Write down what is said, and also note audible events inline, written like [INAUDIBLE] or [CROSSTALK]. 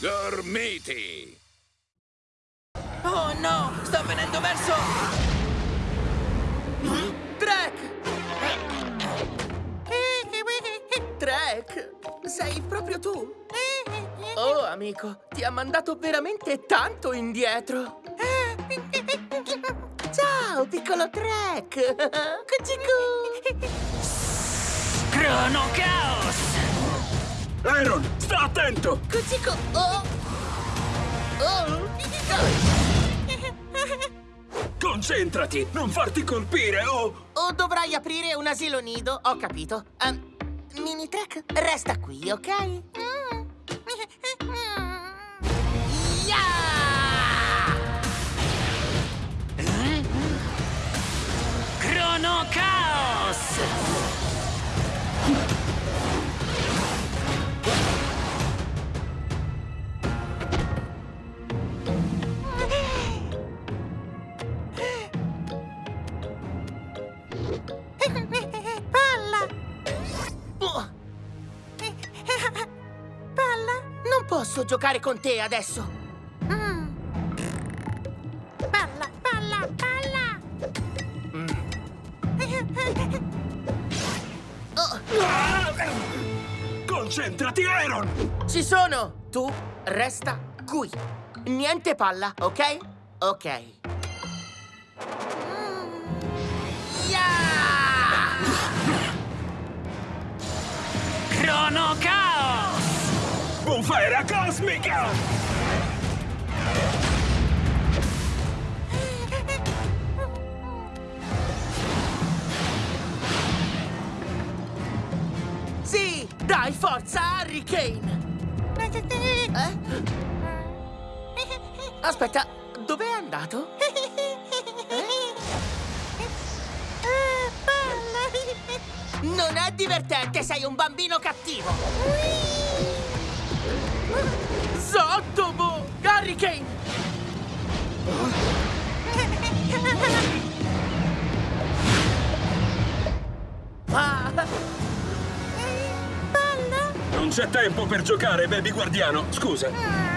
Gormiti! Oh no! Sta venendo verso... Trek! Trek! Sei proprio tu? Oh, amico, ti ha mandato veramente tanto indietro! Ciao, piccolo Trek! Cucicu! Crono Chaos! Iron, sta attento! Cucicu! Oh! Oh! Concentrati, non farti colpire o... O dovrai aprire un asilo nido, ho capito. Ehm, mini Trek, resta qui, ok? Yeah! Crono Chaos! Palla! Palla? Non posso giocare con te adesso. Palla, palla, palla! Concentrati, Iron! Ci sono! Tu resta qui. Niente palla, ok? Ok. Crono Chaos! Bufera cosmica! Sì! Dai, forza, Harry Kane! Eh? Aspetta, dov'è andato? [LAUGHS] Non è divertente, sei un bambino cattivo! Zottobo! Harry Kane! Ah! Non c'è tempo per giocare, baby guardiano, scusa.